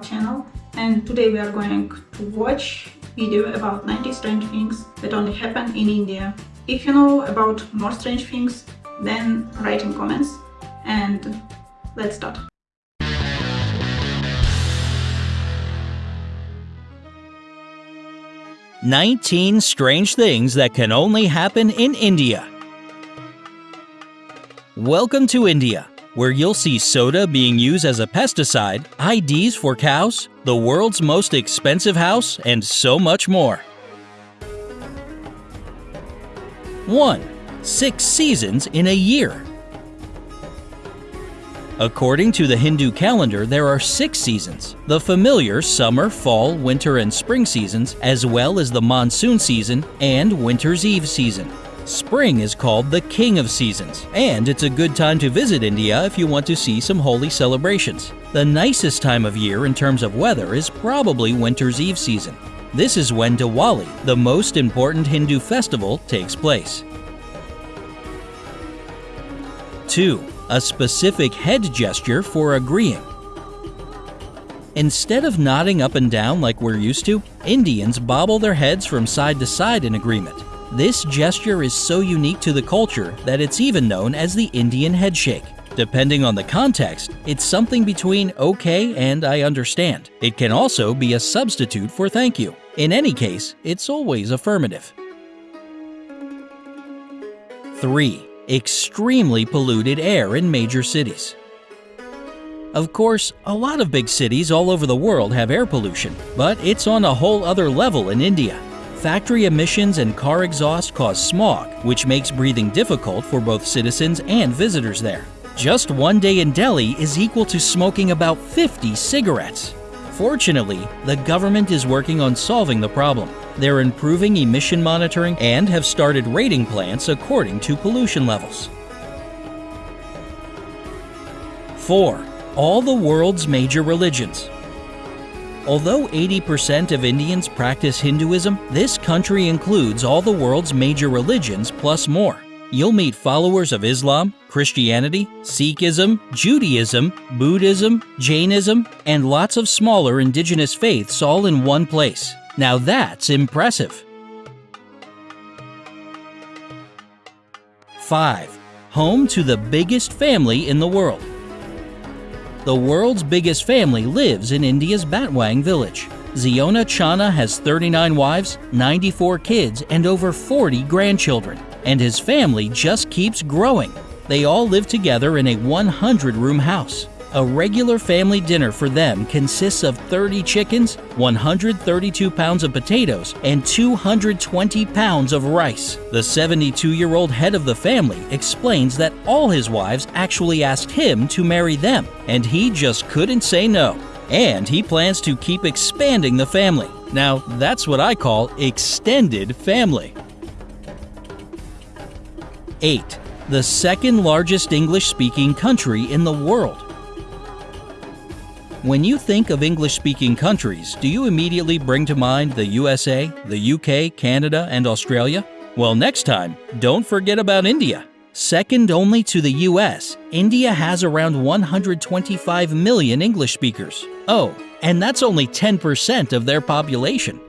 channel and today we are going to watch video about 90 strange things that only happen in India. If you know about more strange things, then write in comments and let's start. Nineteen strange things that can only happen in India. Welcome to India where you'll see soda being used as a pesticide, IDs for cows, the world's most expensive house, and so much more. 1. Six seasons in a year. According to the Hindu calendar, there are six seasons the familiar summer, fall, winter, and spring seasons, as well as the monsoon season and winter's eve season. Spring is called the King of Seasons, and it's a good time to visit India if you want to see some holy celebrations. The nicest time of year in terms of weather is probably Winter's Eve season. This is when Diwali, the most important Hindu festival, takes place. 2. A specific head gesture for agreeing. Instead of nodding up and down like we're used to, Indians bobble their heads from side to side in agreement. This gesture is so unique to the culture that it's even known as the Indian headshake. Depending on the context, it's something between okay and I understand. It can also be a substitute for thank you. In any case, it's always affirmative. 3. Extremely polluted air in major cities. Of course, a lot of big cities all over the world have air pollution, but it's on a whole other level in India. Factory emissions and car exhaust cause smog, which makes breathing difficult for both citizens and visitors there. Just one day in Delhi is equal to smoking about 50 cigarettes. Fortunately, the government is working on solving the problem. They're improving emission monitoring and have started rating plants according to pollution levels. 4. All the world's major religions. Although 80% of Indians practice Hinduism, this country includes all the world's major religions plus more. You'll meet followers of Islam, Christianity, Sikhism, Judaism, Buddhism, Jainism, and lots of smaller indigenous faiths all in one place. Now that's impressive. 5. Home to the biggest family in the world. The world's biggest family lives in India's Baktawng village. Ziona Chana has 39 wives, 94 kids, and over 40 grandchildren. And his family just keeps growing. They all live together in a 100 room house. A regular family dinner for them consists of 30 chickens, 132 pounds of potatoes, and 220 pounds of rice. The 72 year old head of the family explains that all his wives actually asked him to marry them, and he just couldn't say no. And he plans to keep expanding the family. Now, that's what I call extended family. 8. The second largest English speaking country in the world. When you think of English-speaking countries, do you immediately bring to mind the USA, the UK, Canada, and Australia? Well, next time, don't forget about India. Second only to the US, India has around 125 million English speakers. Oh, and that's only 10% of their population.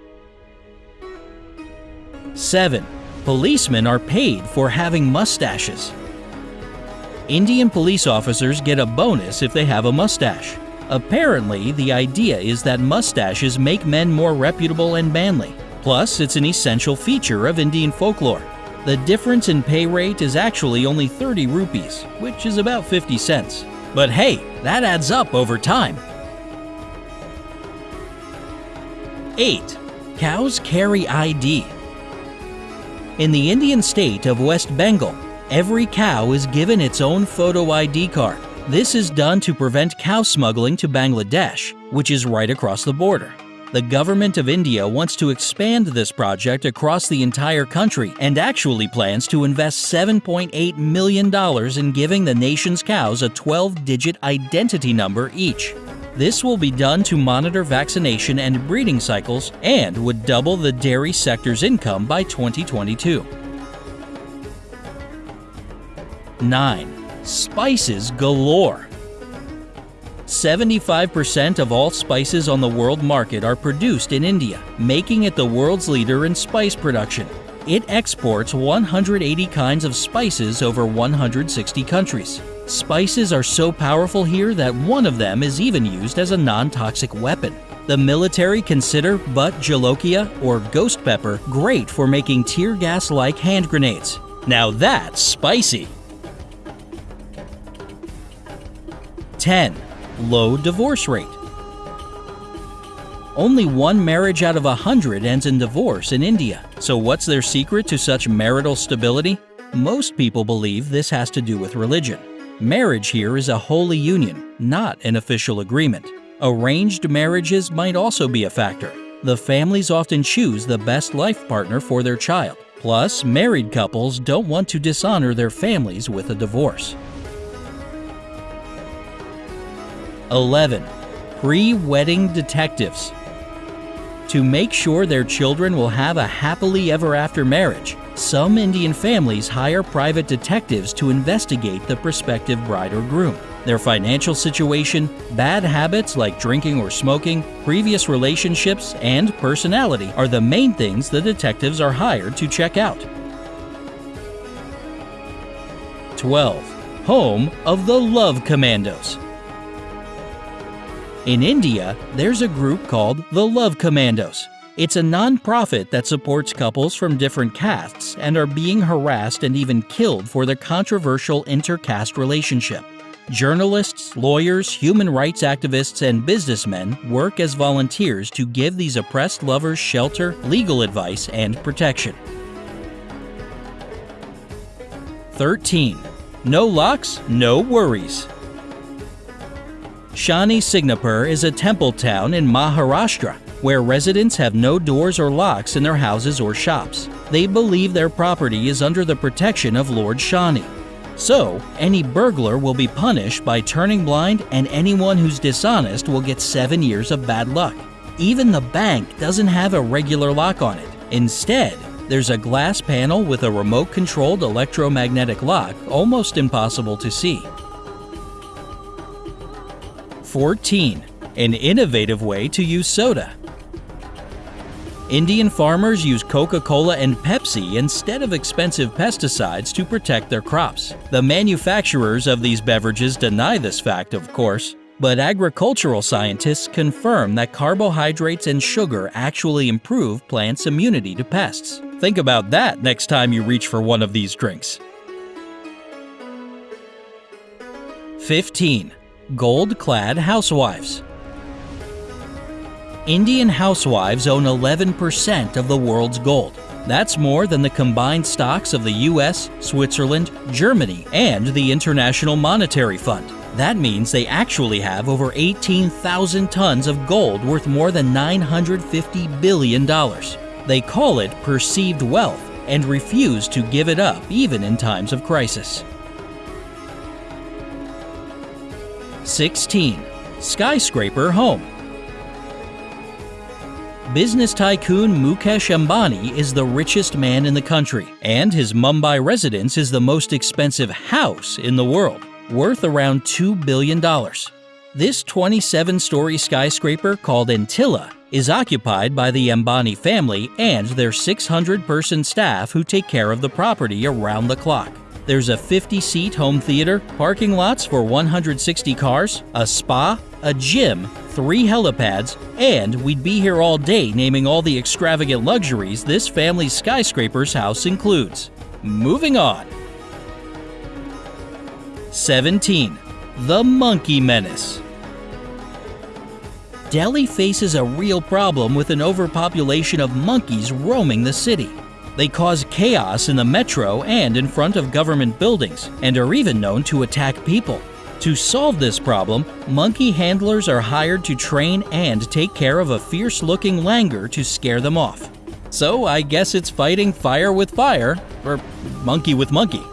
7. Policemen are paid for having mustaches. Indian police officers get a bonus if they have a mustache. Apparently, the idea is that mustaches make men more reputable and manly. Plus, it's an essential feature of Indian folklore. The difference in pay rate is actually only 30 rupees, which is about 50 cents. But hey, that adds up over time. 8. Cows carry ID. In the Indian state of West Bengal, every cow is given its own photo ID card. This is done to prevent cow smuggling to Bangladesh, which is right across the border. The government of India wants to expand this project across the entire country and actually plans to invest $7.8 million in giving the nation's cows a 12-digit identity number each. This will be done to monitor vaccination and breeding cycles and would double the dairy sector's income by 2022. 9 spices galore. 75% of all spices on the world market are produced in India, making it the world's leader in spice production. It exports 180 kinds of spices over 160 countries. Spices are so powerful here that one of them is even used as a non-toxic weapon. The military consider bhut jolokia or ghost pepper great for making tear gas-like hand grenades. Now that's spicy! 10. Low divorce rate. Only one marriage out of a hundred ends in divorce in India. So what's their secret to such marital stability? Most people believe this has to do with religion. Marriage here is a holy union, not an official agreement. Arranged marriages might also be a factor. The families often choose the best life partner for their child. Plus, married couples don't want to dishonor their families with a divorce. 11. Pre-wedding detectives. To make sure their children will have a happily ever after marriage, some Indian families hire private detectives to investigate the prospective bride or groom. Their financial situation, bad habits like drinking or smoking, previous relationships, and personality are the main things the detectives are hired to check out. 12. Home of the Love Commandos. In India, there's a group called the Love Commandos. It's a non-profit that supports couples from different castes and are being harassed and even killed for their controversial inter-caste relationship. Journalists, lawyers, human rights activists, and businessmen work as volunteers to give these oppressed lovers shelter, legal advice, and protection. 13. No locks, no worries. Shani Shingnapur is a temple town in Maharashtra where residents have no doors or locks in their houses or shops. They believe their property is under the protection of Lord Shani. So, any burglar will be punished by turning blind and anyone who's dishonest will get 7 years of bad luck. Even the bank doesn't have a regular lock on it. Instead, there's a glass panel with a remote-controlled electromagnetic lock almost impossible to see. 14. An innovative way to use soda. Indian farmers use Coca-Cola and Pepsi instead of expensive pesticides to protect their crops. The manufacturers of these beverages deny this fact, of course, but agricultural scientists confirm that carbohydrates and sugar actually improve plants' immunity to pests. Think about that next time you reach for one of these drinks. 15. Gold-clad housewives. Indian housewives own 11% of the world's gold. That's more than the combined stocks of the US, Switzerland, Germany, and the International Monetary Fund. That means they actually have over 18,000 tons of gold worth more than $950 billion. They call it perceived wealth and refuse to give it up even in times of crisis. 16. Skyscraper Home Business tycoon Mukesh Ambani is the richest man in the country, and his Mumbai residence is the most expensive house in the world, worth around $2 billion. This 27-story skyscraper called Antilia is occupied by the Ambani family and their 600-person staff who take care of the property around the clock. There's a 50-seat home theater, parking lots for 160 cars, a spa, a gym, three helipads, and we'd be here all day naming all the extravagant luxuries this family's skyscraper's house includes. Moving on. 17. The Monkey Menace Delhi faces a real problem with an overpopulation of monkeys roaming the city. They cause chaos in the metro and in front of government buildings, and are even known to attack people. To solve this problem, monkey handlers are hired to train and take care of a fierce-looking langur to scare them off. So I guess it's fighting fire with fire, or monkey with monkey.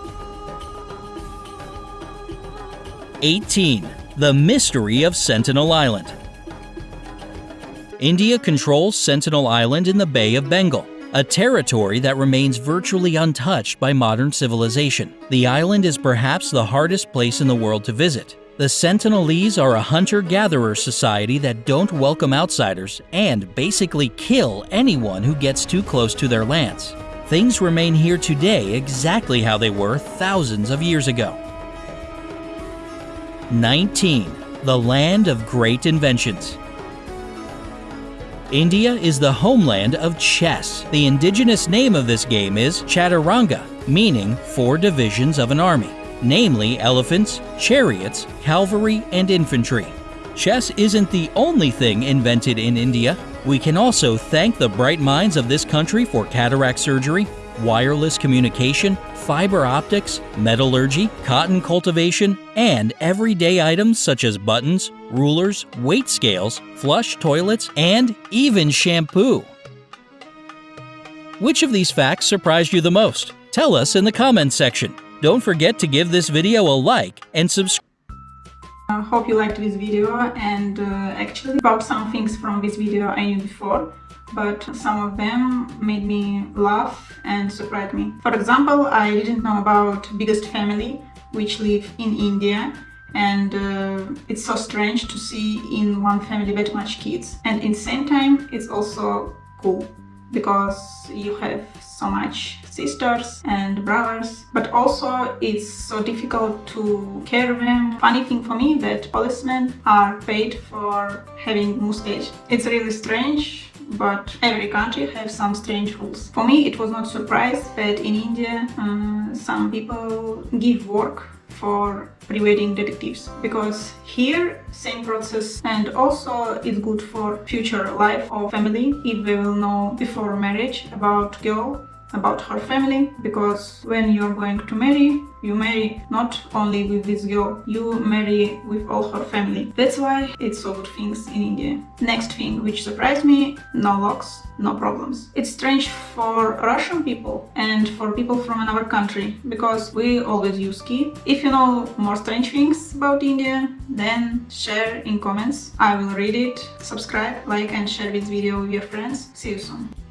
18. The Mystery of Sentinel Island India controls Sentinel Island in the Bay of Bengal a territory that remains virtually untouched by modern civilization. The island is perhaps the hardest place in the world to visit. The Sentinelese are a hunter-gatherer society that don't welcome outsiders and basically kill anyone who gets too close to their lands. Things remain here today exactly how they were thousands of years ago. 19. The Land of Great Inventions India is the homeland of chess. The indigenous name of this game is Chaturanga, meaning four divisions of an army, namely elephants, chariots, cavalry, and infantry. Chess isn't the only thing invented in India. We can also thank the bright minds of this country for cataract surgery, wireless communication, fiber optics, metallurgy, cotton cultivation, and everyday items such as buttons, rulers, weight scales, flush toilets, and even shampoo. Which of these facts surprised you the most? Tell us in the comments section. Don't forget to give this video a like and subscribe. I hope you liked this video and uh, actually about some things from this video I knew before but some of them made me laugh and surprised me. For example, I didn't know about biggest family which live in India and uh, it's so strange to see in one family that much kids and in same time it's also cool because you have so much sisters and brothers but also it's so difficult to care them funny thing for me that policemen are paid for having mustache it's really strange but every country has some strange rules. For me it was not surprise that in India uh, some people give work for pre-wedding detectives because here same process and also it's good for future life of family if they will know before marriage about girl about her family because when you're going to marry you marry not only with this girl you marry with all her family. That's why it's so good things in india. Next thing which surprised me no locks no problems. It's strange for russian people and for people from another country because we always use key. If you know more strange things about india then share in comments. I will read it subscribe like and share this video with your friends. See you soon